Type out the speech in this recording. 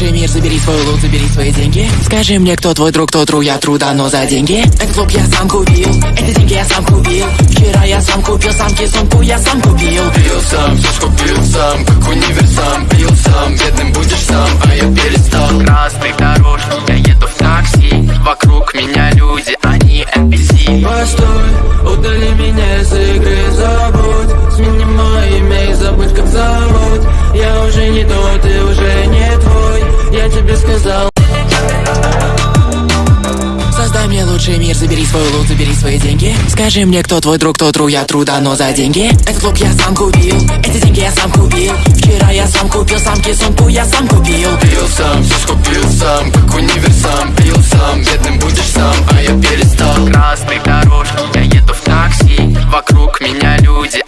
лучший мир, забери свой лут, забери свои деньги. Скажи мне, кто твой друг, кто тру, я труда, но за деньги. Этот клуб я сам купил, эти деньги я сам купил. Вчера я сам купил, самки сумку я сам купил. Пил сам, все скупил сам, как универсам Пил сам, бедным будешь сам, а я перестал. Красной дорожки, я еду в такси. Вокруг меня люди, они NPC Постой, удали меня из игры, забудь. Смени мое имя и забудь как зовут. Я уже не тот, сказал. Создай мне лучший мир, забери свой лут, забери свои деньги. Скажи мне, кто твой друг, кто тру, я труда, но за деньги. Этот клуб я сам купил, эти деньги я сам купил. Вчера я сам купил, самки сумку я сам купил. Пил сам, все скупил сам, как универсам Пил сам, бедным будешь сам, а я перестал. Красной дорожки, я еду в такси Вокруг меня люди,